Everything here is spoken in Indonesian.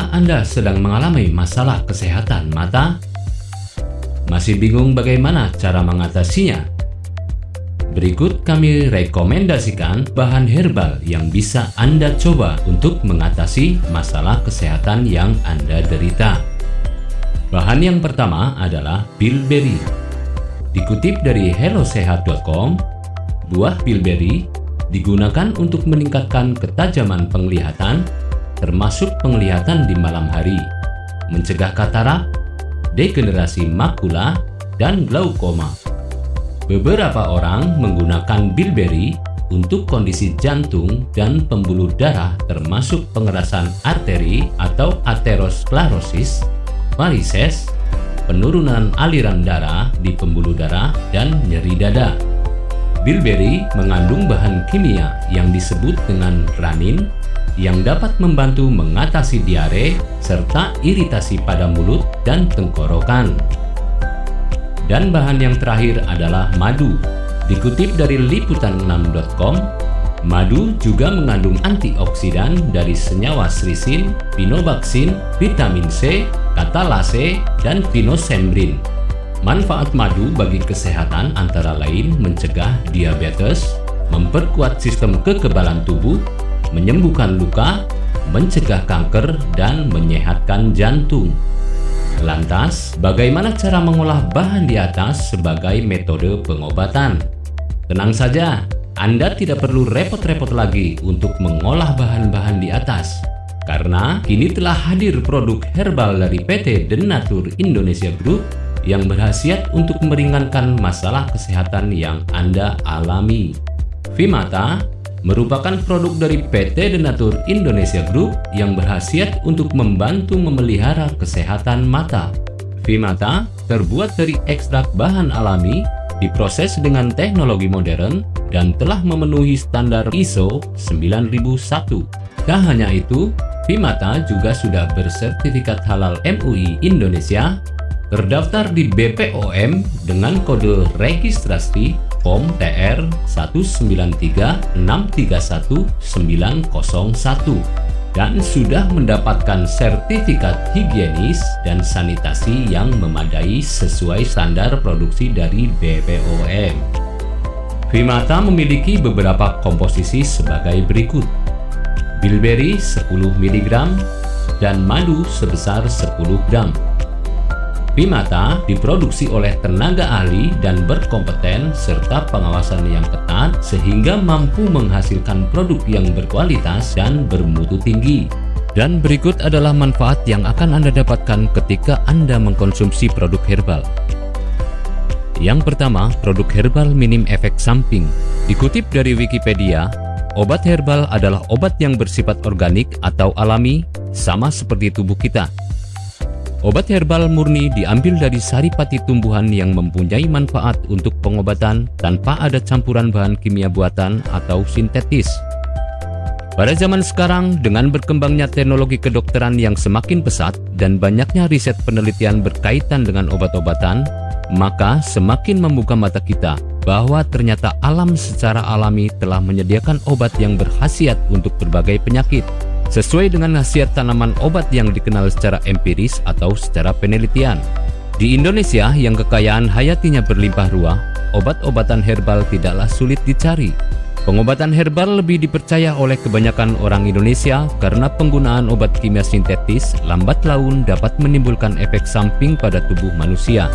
Apakah Anda sedang mengalami masalah kesehatan mata? Masih bingung bagaimana cara mengatasinya? Berikut kami rekomendasikan bahan herbal yang bisa Anda coba untuk mengatasi masalah kesehatan yang Anda derita. Bahan yang pertama adalah bilberry. Dikutip dari hellosehat.com, buah bilberry digunakan untuk meningkatkan ketajaman penglihatan termasuk penglihatan di malam hari, mencegah katarak, degenerasi makula, dan glaukoma. Beberapa orang menggunakan bilberry untuk kondisi jantung dan pembuluh darah termasuk pengerasan arteri atau aterosklerosis, varises, penurunan aliran darah di pembuluh darah, dan nyeri dada. Bilberry mengandung bahan kimia yang disebut dengan ranin yang dapat membantu mengatasi diare serta iritasi pada mulut dan tenggorokan. Dan bahan yang terakhir adalah madu. Dikutip dari liputan6.com, madu juga mengandung antioksidan dari senyawa srisin, pinobaksin, vitamin C, katalase, dan pinosembrin. Manfaat madu bagi kesehatan antara lain mencegah diabetes, memperkuat sistem kekebalan tubuh, menyembuhkan luka, mencegah kanker, dan menyehatkan jantung. Lantas, bagaimana cara mengolah bahan di atas sebagai metode pengobatan? Tenang saja, Anda tidak perlu repot-repot lagi untuk mengolah bahan-bahan di atas. Karena kini telah hadir produk herbal dari PT Denatur Indonesia Group yang berhasiat untuk meringankan masalah kesehatan yang Anda alami. Vimata merupakan produk dari PT Denatur Indonesia Group yang berhasiat untuk membantu memelihara kesehatan mata. Vimata terbuat dari ekstrak bahan alami, diproses dengan teknologi modern, dan telah memenuhi standar ISO 9001. Tak hanya itu, Vimata juga sudah bersertifikat halal MUI Indonesia, terdaftar di BPOM dengan kode registrasi POM TR 193631901 dan sudah mendapatkan sertifikat higienis dan sanitasi yang memadai sesuai standar produksi dari BPOM. Vimata memiliki beberapa komposisi sebagai berikut. Bilberry 10 mg dan madu sebesar 10 gram. Bimata diproduksi oleh tenaga ahli dan berkompeten serta pengawasan yang ketat sehingga mampu menghasilkan produk yang berkualitas dan bermutu tinggi. Dan berikut adalah manfaat yang akan Anda dapatkan ketika Anda mengkonsumsi produk herbal. Yang pertama, produk herbal minim efek samping. Dikutip dari Wikipedia, obat herbal adalah obat yang bersifat organik atau alami, sama seperti tubuh kita. Obat herbal murni diambil dari saripati tumbuhan yang mempunyai manfaat untuk pengobatan tanpa ada campuran bahan kimia buatan atau sintetis. Pada zaman sekarang, dengan berkembangnya teknologi kedokteran yang semakin pesat dan banyaknya riset penelitian berkaitan dengan obat-obatan, maka semakin membuka mata kita bahwa ternyata alam secara alami telah menyediakan obat yang berkhasiat untuk berbagai penyakit sesuai dengan khasiat tanaman obat yang dikenal secara empiris atau secara penelitian. Di Indonesia yang kekayaan hayatinya berlimpah ruah, obat-obatan herbal tidaklah sulit dicari. Pengobatan herbal lebih dipercaya oleh kebanyakan orang Indonesia karena penggunaan obat kimia sintetis lambat laun dapat menimbulkan efek samping pada tubuh manusia.